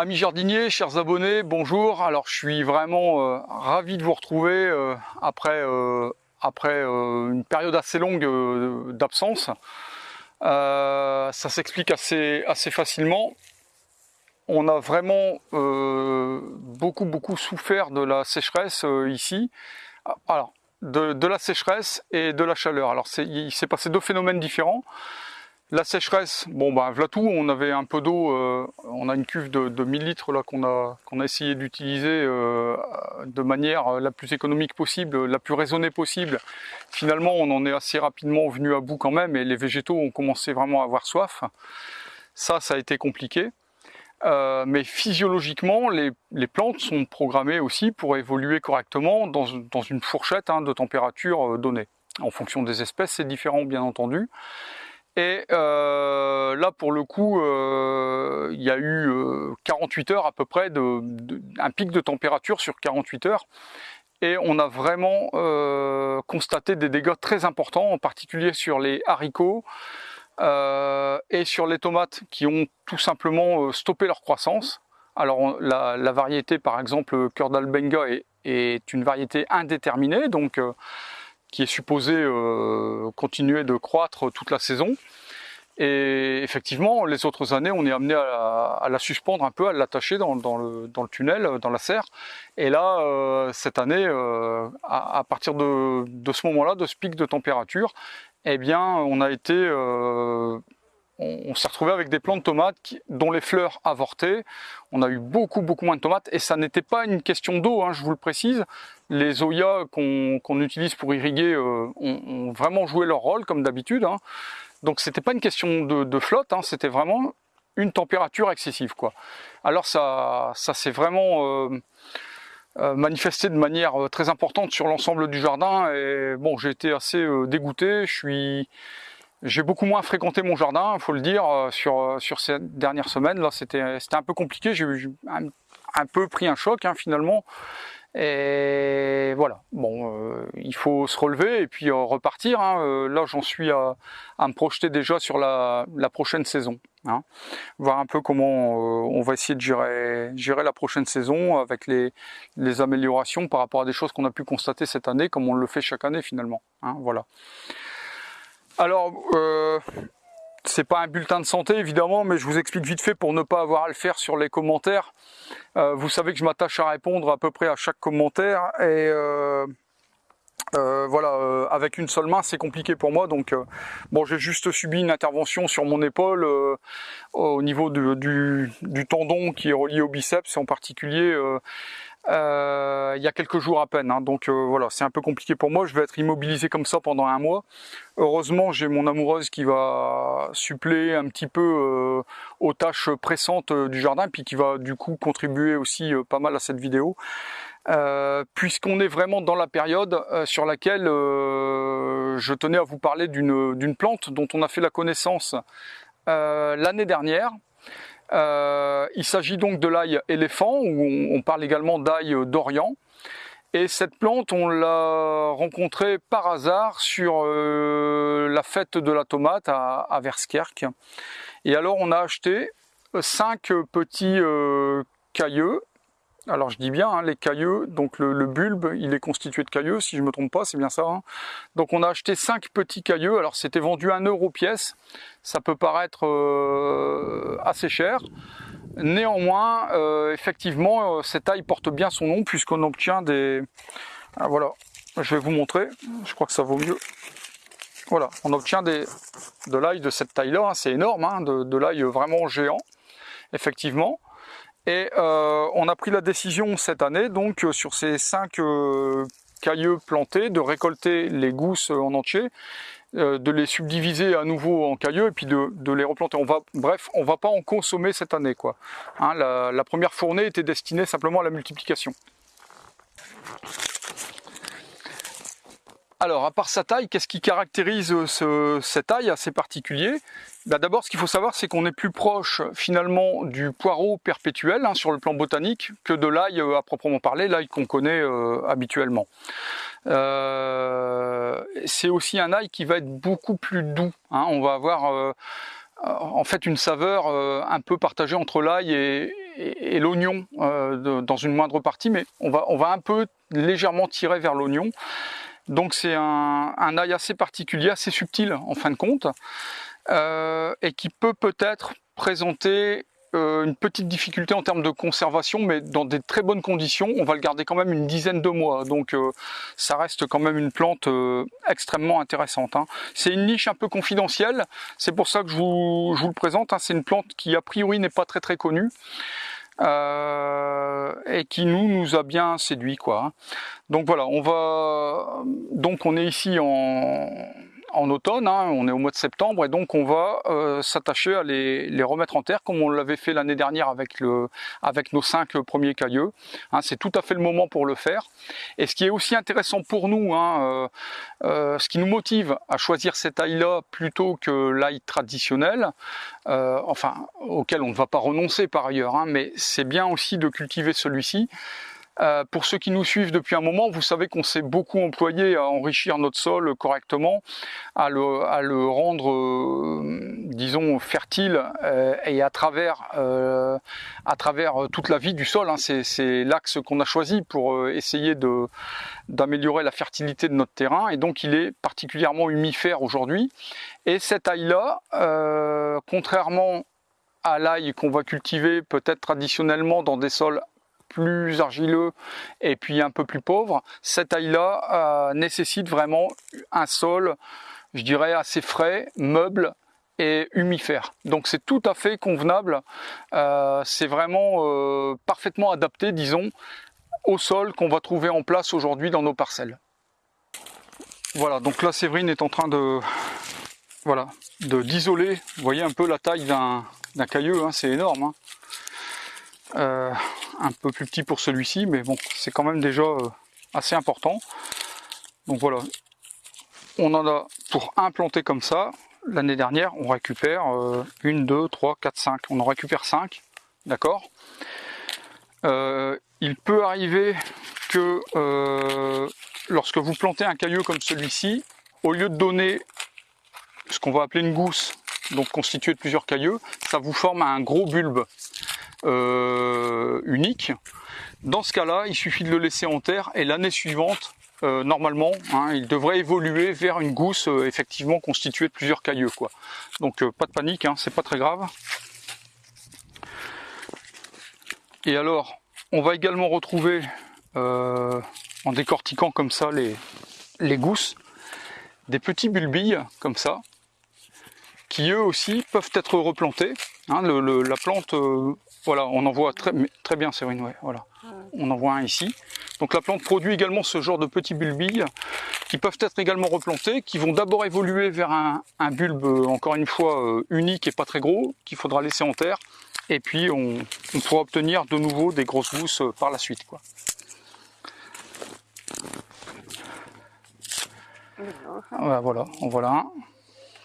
Amis jardiniers, chers abonnés, bonjour. Alors je suis vraiment euh, ravi de vous retrouver euh, après, euh, une période assez longue d'absence. ça s'explique assez, facilement. On a vraiment beaucoup beaucoup souffert de la sécheresse ici. Alors, de, la sécheresse et de la chaleur. Alors il s'est passé deux phénomènes différents. La sécheresse, bon bah voilà tout, on avait un peu d'eau, euh, on a une cuve de, de 1000 litres là qu'on a, essayé d'utiliser euh, de manière la plus économique possible, la plus raisonnée possible. Finalement on en est assez rapidement venu à bout quand même et les végétaux ont commencé vraiment à avoir soif. Ça, ça a été compliqué. Euh, mais physiologiquement, les, plantes sont programmées aussi pour évoluer correctement dans, dans une fourchette hein, de température donnée. En fonction des espèces, c'est différent bien entendu. Et euh, là, pour le coup, euh, il y a eu 48 euh, heures à peu près, un pic de température sur 48 heures. Et on a vraiment constaté des dégâts très importants, en particulier sur les haricots et sur les tomates qui ont tout simplement stoppé leur croissance. Alors la, variété, par exemple, Cœur d'Albenga est, est, une variété indéterminée, donc qui est supposé euh, continuer de croître toute la saison. Et effectivement, les autres années, on est amené à, la suspendre un peu, à l'attacher dans, le, tunnel, dans la serre. Et là, euh, cette année, euh, à, partir de, ce moment-là, de ce pic de température, eh bien, on a été on, s'est retrouvé avec des plants de tomates dont les fleurs avortaient. On a eu beaucoup, beaucoup moins de tomates et ça n'était pas une question d'eau, hein, je vous le précise. Les Oya qu'on utilise pour irriguer euh, ont, vraiment joué leur rôle comme d'habitude. Hein. Donc c'était pas une question de, flotte, hein, c'était vraiment une température excessive. quoi. Alors ça, ça s'est vraiment euh, euh, manifesté de manière très importante sur l'ensemble du jardin et bon j'ai été assez dégoûté. Je suis j'ai beaucoup moins fréquenté mon jardin, il faut le dire, euh, sur, euh, sur ces dernières semaines. Là, c'était un peu compliqué. J'ai un, un, peu pris un choc hein, finalement. Et voilà, bon, euh, il faut se relever et puis repartir. Hein. là, j'en suis à, à, me projeter déjà sur la, la prochaine saison. Hein. Voir un peu comment on va essayer de gérer, gérer la prochaine saison avec les, les améliorations par rapport à des choses qu'on a pu constater cette année, comme on le fait chaque année finalement. Hein, voilà. Alors, euh, c'est pas un bulletin de santé évidemment, mais je vous explique vite fait pour ne pas avoir à le faire sur les commentaires. Euh, vous savez que je m'attache à répondre à peu près à chaque commentaire et euh, euh, voilà, avec une seule main, c'est compliqué pour moi. Donc, bon, j'ai juste subi une intervention sur mon épaule au niveau du, du, tendon qui est relié au biceps, en particulier euh, il y a quelques jours à peine. Hein. donc euh, voilà, c'est un peu compliqué pour moi. Je vais être immobilisé comme ça pendant un mois. Heureusement, j'ai mon amoureuse qui va suppléer un petit peu euh, aux tâches pressantes du jardin, puis qui va du coup contribuer aussi pas mal à cette vidéo. puisqu'on est vraiment dans la période sur laquelle je tenais à vous parler d'une plante dont on a fait la connaissance l'année dernière, euh, il s'agit donc de l'ail éléphant, où on, parle également d'ail d'Orient. Et cette plante, on l'a rencontrée par hasard sur euh, la fête de la tomate à, à Verskerk. Et alors on a acheté cinq petits euh, cailleux alors je dis bien hein, les cailleux, donc le, bulbe il est constitué de cailleux, si je me trompe pas, c'est bien ça. Hein. Donc on a acheté 5 petits cailleux, alors c'était vendu à 1 euro pièce, ça peut paraître euh, assez cher. Néanmoins, euh, effectivement, euh, cette taille porte bien son nom puisqu'on obtient des... Ah, voilà, je vais vous montrer, je crois que ça vaut mieux. Voilà, on obtient des, de l'ail de cette taille-là, hein, c'est énorme, de l'ail vraiment géant, effectivement. Et euh, on a pris la décision cette année, donc euh, sur ces cinq euh, cailleux plantés, de récolter les gousses en entier, de les subdiviser à nouveau en cailleux et puis de, les replanter. Bref, on va pas en consommer cette année. Hein, la, première fournée était destinée simplement à la multiplication. Alors, à part sa taille, qu'est-ce qui caractérise ce, cette taille assez particulier? Bah, d'abord, ce qu'il faut savoir, c'est qu'on est plus proche finalement du poireau perpétuel hein, sur le plan botanique que de l'ail euh, à proprement parler, l'ail qu'on connaît euh, habituellement. Euh, c'est aussi un ail qui va être beaucoup plus doux. Hein. On va avoir en fait une saveur un peu partagée entre l'ail et, l'oignon dans une moindre partie, mais on va, on va un peu légèrement tirer vers l'oignon. Donc c'est un, un, ail assez particulier, assez subtil en fin de compte, et qui peut peut-être présenter euh, une petite difficulté en termes de conservation, mais dans des très bonnes conditions, on va le garder quand même une dizaine de mois. Donc euh, ça reste quand même une plante euh, extrêmement intéressante. Hein. C'est une niche un peu confidentielle, c'est pour ça que je vous, je vous le présente. Hein. C'est une plante qui a priori n'est pas très très connue. et qui nous nous a bien séduit quoi. Hein. Donc voilà, on va donc on est ici en en automne, hein, on est au mois de septembre, et donc on va euh, s'attacher à les, remettre en terre, comme on l'avait fait l'année dernière avec, le, avec nos cinq premiers cailleux. Hein, c'est tout à fait le moment pour le faire. Et ce qui est aussi intéressant pour nous, hein, euh, euh, ce qui nous motive à choisir cet ail-là plutôt que l'ail traditionnel, enfin, auquel on ne va pas renoncer par ailleurs, mais c'est bien aussi de cultiver celui-ci, euh, pour ceux qui nous suivent depuis un moment, vous savez qu'on s'est beaucoup employé à enrichir notre sol correctement, à le, rendre, euh, disons, fertile euh, et à travers, à travers toute la vie du sol. Hein. C'est l'axe qu'on a choisi pour essayer d'améliorer la fertilité de notre terrain et donc il est particulièrement humifère aujourd'hui. Et cet ail-là, contrairement à l'ail qu'on va cultiver peut-être traditionnellement dans des sols plus argileux et puis un peu plus pauvre, cette taille-là euh, nécessite vraiment un sol, je dirais, assez frais, meuble et humifère. Donc c'est tout à fait convenable, euh, c'est vraiment euh, parfaitement adapté, disons, au sol qu'on va trouver en place aujourd'hui dans nos parcelles. Voilà, donc là Séverine est en train de voilà, d'isoler, vous voyez un peu la taille d'un cailleux, hein, c'est énorme. Hein un peu plus petit pour celui-ci, mais bon, c'est quand même déjà euh, assez important. Donc voilà, on en a pour implanter comme ça. L'année dernière, on récupère 1, 2, 3, 4, 5. On en récupère 5, d'accord? Euh, Il peut arriver que euh, lorsque vous plantez un caillou comme celui-ci, au lieu de donner ce qu'on va appeler une gousse, donc constituée de plusieurs cailloux, ça vous forme un gros bulbe. Euh, unique. Dans ce cas-là, il suffit de le laisser en terre et l'année suivante, euh, normalement, hein, il devrait évoluer vers une gousse euh, effectivement constituée de plusieurs cailloux. Quoi. Donc pas de panique, hein, c'est pas très grave. Et alors, on va également retrouver, en décortiquant comme ça les, les gousses, des petits bulbilles comme ça, qui eux aussi peuvent être replantés. Hein, la plante voilà, on en voit très, très bien, Séverine, ouais, voilà. On en voit un ici. Donc la plante produit également ce genre de petits bulbilles qui peuvent être également replantés, qui vont d'abord évoluer vers un, bulbe, encore une fois, euh, unique et pas très gros, qu'il faudra laisser en terre. Et puis on, pourra obtenir de nouveau des grosses gousses euh, par la suite. Quoi. Voilà, en voilà un.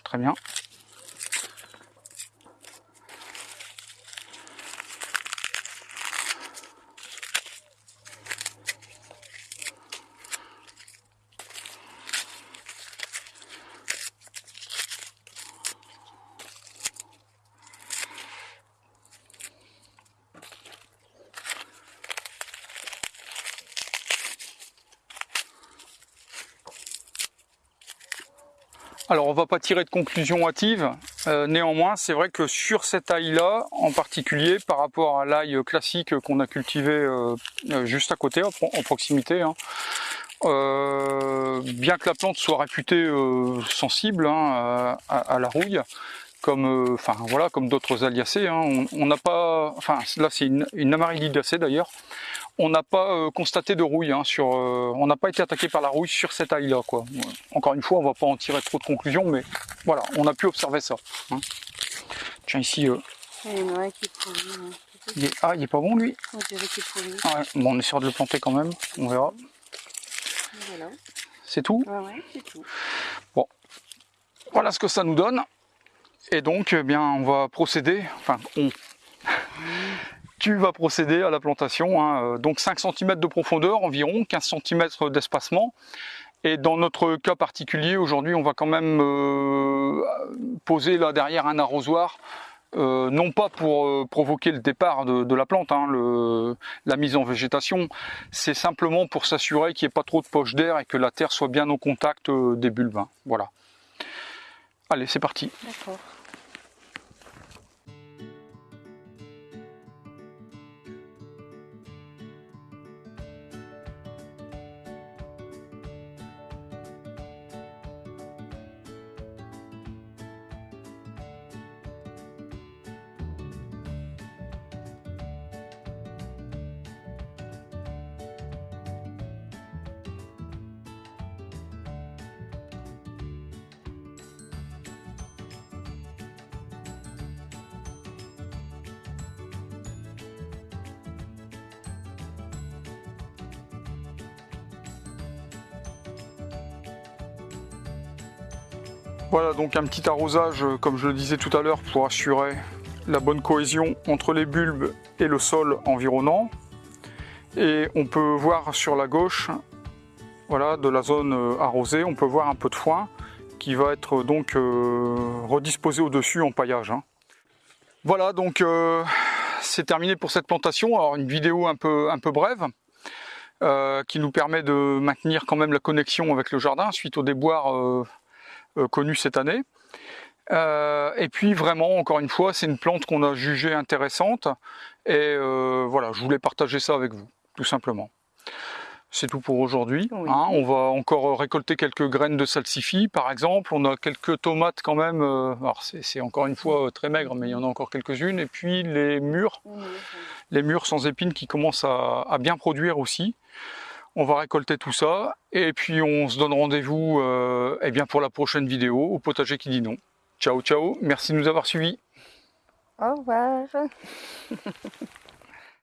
Très bien. Alors on va pas tirer de conclusion hâtive, euh, néanmoins c'est vrai que sur cette ail là en particulier par rapport à l'ail classique qu'on a cultivé euh, euh, juste à côté en proximité, hein, bien que la plante soit réputée sensible hein, à, la rouille, comme enfin voilà comme d'autres aliacées, hein, on n'a pas, enfin là c'est une, une amarylidacée d'ailleurs, on n'a pas euh, constaté de rouille hein, sur, euh, on n'a pas été attaqué par la rouille sur cette ail là quoi. Encore une fois, on va pas en tirer trop de conclusions, mais voilà, on a pu observer ça. Hein. Tiens ici. Euh... Il est... Ah, il est pas bon lui. On ah Bon, on essaie de le planter quand même. On verra. Voilà. C'est tout? ouais, c'est tout. Bon, voilà ce que ça nous donne. Et donc, eh bien, on va procéder. Enfin, on tu vas procéder à la plantation, hein, euh, donc 5 cm de profondeur environ, 15 cm d'espacement. Et dans notre cas particulier, aujourd'hui, on va quand même euh, poser là derrière un arrosoir euh, non pas pour provoquer le départ de, la plante, hein, la mise en végétation, c'est simplement pour s'assurer qu'il n'y ait pas trop de poches d'air et que la terre soit bien au contact des bulbes. Hein. Voilà. Allez, c'est parti. D'accord. Voilà donc un petit arrosage euh, comme je le disais tout à l'heure pour assurer la bonne cohésion entre les bulbes et le sol environnant. Et on peut voir sur la gauche voilà, de la zone euh, arrosée, on peut voir un peu de foin qui va être donc euh, redisposé au-dessus en paillage. Hein. Voilà donc c'est terminé pour cette plantation. Alors une vidéo un peu, un peu brève qui nous permet de maintenir quand même la connexion avec le jardin suite au déboire euh, connu cette année. Euh, et puis vraiment, encore une fois, c'est une plante qu'on a jugée intéressante. Et euh, voilà, je voulais partager ça avec vous, tout simplement. C'est tout pour aujourd'hui. Hein. on va encore récolter quelques graines de salsifis, par exemple. On a quelques tomates quand même. alors c'est encore une fois très maigre, mais il y en a encore quelques-unes. Et puis les mûres, les mûres sans épines qui commencent à bien produire aussi. On va récolter tout ça et puis on se donne rendez-vous euh, eh bien pour la prochaine vidéo au potager qui dit non. Ciao ciao, merci de nous avoir suivis. Au revoir.